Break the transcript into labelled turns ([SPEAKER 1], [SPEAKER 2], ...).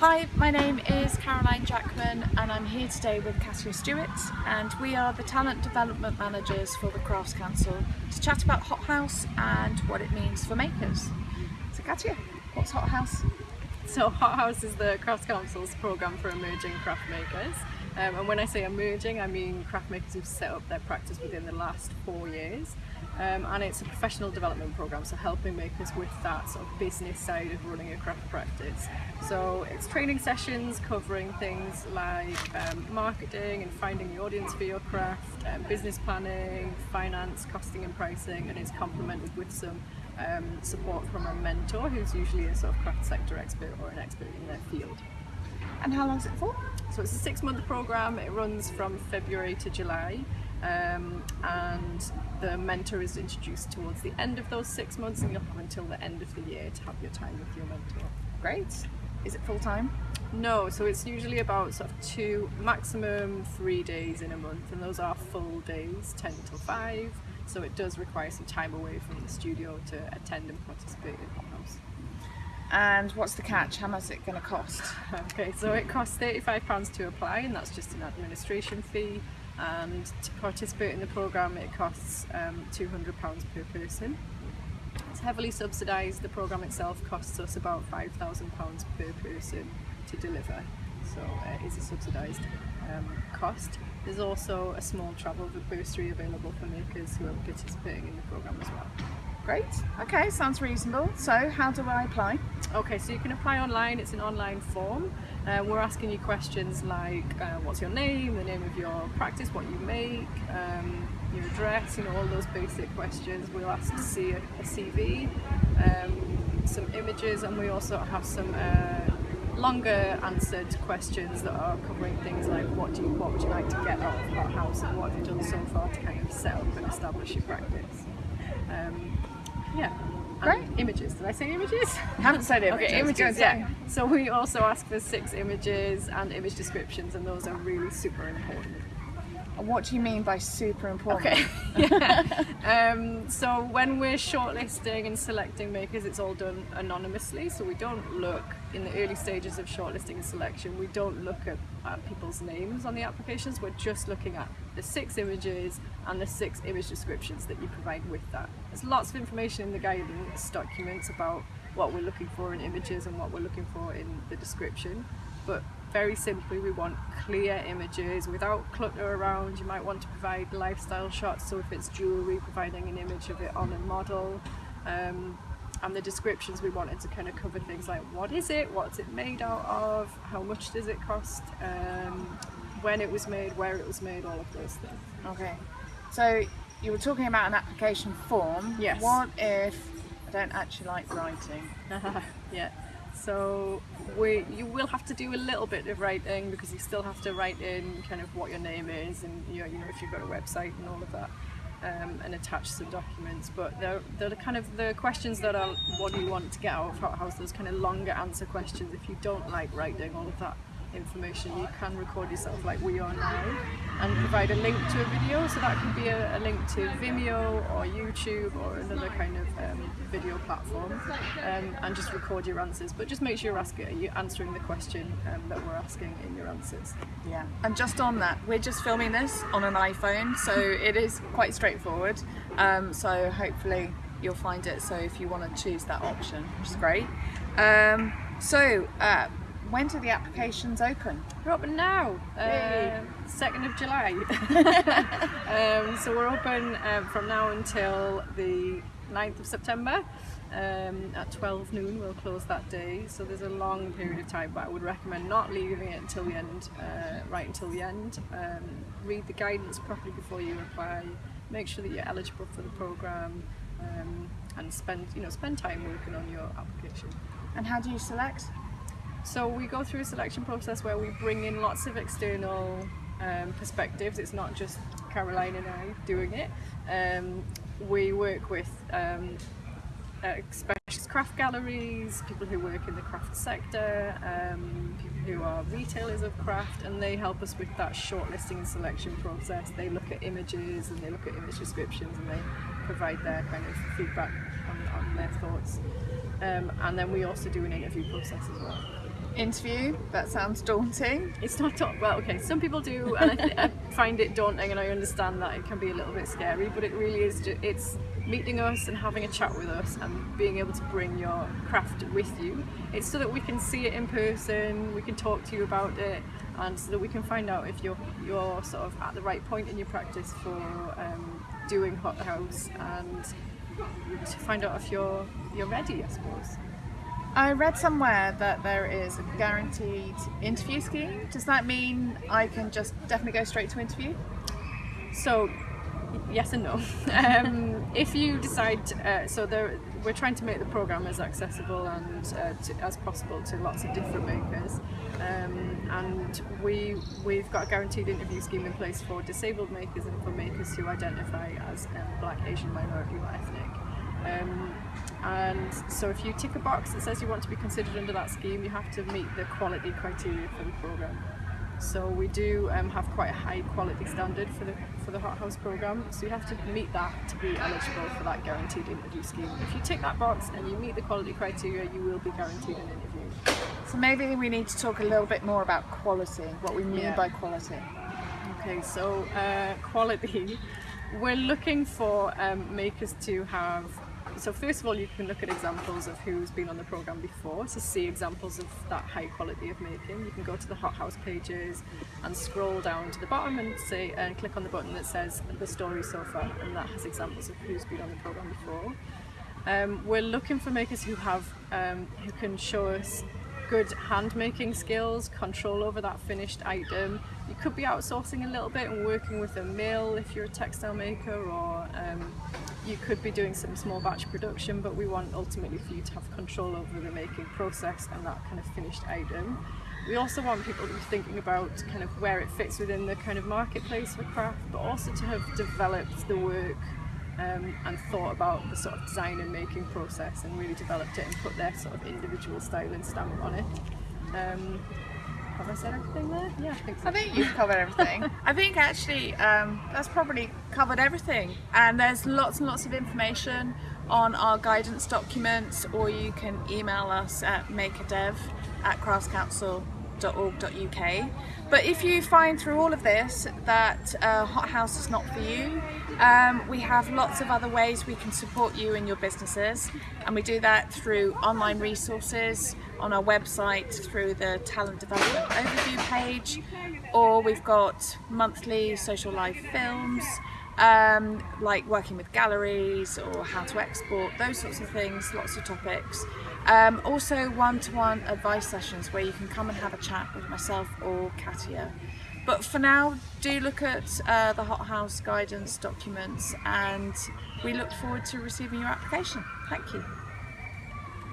[SPEAKER 1] Hi, my name is Caroline Jackman and I'm here today with Katya Stewart and we are the Talent Development Managers for the Crafts Council to chat about Hot House and what it means for makers. So Katya, what's Hot House?
[SPEAKER 2] So Hot House is the Crafts Council's programme for emerging craft makers um, and when I say emerging I mean craft makers who've set up their practice within the last four years. Um, and it's a professional development program so helping makers with that sort of business side of running a craft practice. So it's training sessions covering things like um, marketing and finding the audience for your craft um, business planning finance costing and pricing and it's complemented with some um, support from a mentor who's usually a sort of craft sector expert or an expert in their field
[SPEAKER 1] and how long is it for?
[SPEAKER 2] So it's a six month program, it runs from February to July um, and the mentor is introduced towards the end of those six months and you'll have until the end of the year to have your time with your mentor.
[SPEAKER 1] Great. Is it full time?
[SPEAKER 2] No, so it's usually about sort of two, maximum three days in a month and those are full days, 10 till 5 so it does require some time away from the studio to attend and participate in Hot House.
[SPEAKER 1] And what's the catch? How much is it going to cost?
[SPEAKER 2] Okay, so it costs £35 to apply and that's just an administration fee and to participate in the programme it costs um, £200 per person. It's heavily subsidised, the programme itself costs us about £5,000 per person to deliver so uh, it is a subsidised um, cost. There's also a small travel bursary available for makers who are participating in the programme as well.
[SPEAKER 1] Great, okay, sounds reasonable. So how do I apply?
[SPEAKER 2] Okay, so you can apply online, it's an online form. Uh, we're asking you questions like uh, what's your name, the name of your practice, what you make, um, your address, you know, all those basic questions. We'll ask to see a, a CV, um, some images, and we also have some uh, longer answered questions that are covering things like what do you, what would you like to get out of Hot House and what have you done so far to kind of set up and establish your practice. Um, yeah.
[SPEAKER 1] Great.
[SPEAKER 2] And images. Did I say images?
[SPEAKER 1] I haven't said images.
[SPEAKER 2] okay, images, yeah. So we also ask for six images and image descriptions and those are really super important.
[SPEAKER 1] What do you mean by super important?
[SPEAKER 2] Okay. yeah. um, so when we're shortlisting and selecting makers, it's all done anonymously. So we don't look in the early stages of shortlisting and selection. We don't look at, at people's names on the applications. We're just looking at the six images and the six image descriptions that you provide with that. There's lots of information in the guidance documents about what we're looking for in images and what we're looking for in the description. But very simply we want clear images without clutter around you might want to provide lifestyle shots so if it's jewelry providing an image of it on a model um, and the descriptions we wanted to kind of cover things like what is it? What's it made out of? How much does it cost? Um, when it was made where it was made all of those things.
[SPEAKER 1] Okay. So you were talking about an application form.
[SPEAKER 2] Yes.
[SPEAKER 1] What if I don't actually like writing.
[SPEAKER 2] Yeah. So we, you will have to do a little bit of writing because you still have to write in kind of what your name is and you know, you know if you've got a website and all of that um, and attach some documents but they're, the kind of the questions that are what do you want to get out of Hot House those kind of longer answer questions? If you don't like writing all of that information you can record yourself like we are now and provide a link to a video. So that could be a, a link to Vimeo or YouTube or another kind of um, video platform um, and just record your answers. But just make sure you're, asking, Are you're answering the question um, that we're asking in your answers.
[SPEAKER 1] Yeah. And just on that we're just filming this on an iPhone so it is quite straightforward. Um, so hopefully you'll find it. So if you want to choose that option which is great. Um, so uh, when do the applications open?
[SPEAKER 2] They're open now, uh, 2nd of July. um, so we're open um, from now until the 9th of September. Um, at 12 noon we'll close that day so there's a long period of time but I would recommend not leaving it until the end uh, right until the end um, read the guidance properly before you apply make sure that you're eligible for the program um, and spend you know spend time working on your application
[SPEAKER 1] and how do you select
[SPEAKER 2] so we go through a selection process where we bring in lots of external um, perspectives. It's not just Caroline and I doing it. Um, we work with um, uh, specialist craft galleries, people who work in the craft sector, um, people who are retailers of craft, and they help us with that shortlisting and selection process. They look at images and they look at image descriptions and they provide their kind of feedback on, on their thoughts. Um, and then we also do an interview process as well.
[SPEAKER 1] Interview, that sounds daunting.
[SPEAKER 2] It's not top, well, okay, some people do, and I, I find it daunting, and I understand that it can be a little bit scary, but it really is. It's meeting us and having a chat with us, and being able to bring your craft with you. It's so that we can see it in person, we can talk to you about it, and so that we can find out if you're you're sort of at the right point in your practice for um, doing hot house, and to find out if you're you're ready, I suppose.
[SPEAKER 1] I read somewhere that there is a guaranteed interview scheme. Does that mean I can just definitely go straight to interview?
[SPEAKER 2] So, yes and no. Um, if you decide, uh, so there, we're trying to make the program as accessible and uh, to, as possible to lots of different makers, um, and we we've got a guaranteed interview scheme in place for disabled makers and for makers who identify as um, Black, Asian, minority, or ethnic. Um, and so if you tick a box that says you want to be considered under that scheme, you have to meet the quality criteria for the program. So we do um, have quite a high quality standard for the for the Hot House program. So you have to meet that to be eligible for that guaranteed interview scheme. If you tick that box and you meet the quality criteria, you will be guaranteed an interview.
[SPEAKER 1] So maybe we need to talk a little bit more about quality, what we mean
[SPEAKER 2] Yeah.
[SPEAKER 1] by quality.
[SPEAKER 2] Okay, so uh, quality. We're looking for um, makers to have. So first of all, you can look at examples of who's been on the program before to see examples of that high quality of making. You can go to the hothouse pages and scroll down to the bottom and say and click on the button that says the story so far, and that has examples of who's been on the program before. Um, we're looking for makers who have um, who can show us good hand making skills, control over that finished item. You could be outsourcing a little bit and working with a mill if you're a textile maker, or um, you could be doing some small batch production. But we want ultimately for you to have control over the making process and that kind of finished item. We also want people to be thinking about kind of where it fits within the kind of marketplace for craft, but also to have developed the work um, and thought about the sort of design and making process and really developed it and put their sort of individual style and stamp on it. Um, have I said everything there? Yeah, I think so.
[SPEAKER 1] I think you've covered everything. I think actually um, that's probably covered everything. And there's lots and lots of information on our guidance documents, or you can email us at makerdev at craftscouncil.org.uk. But if you find through all of this that uh, Hot House is not for you, um, we have lots of other ways we can support you and your businesses, and we do that through online resources on our website, through the talent development overview page, or we've got monthly social live films. Um, like working with galleries or how to export, those sorts of things, lots of topics. Um, also, one to one advice sessions where you can come and have a chat with myself or Katya. But for now, do look at uh, the Hot House guidance documents and we look forward to receiving your application. Thank you.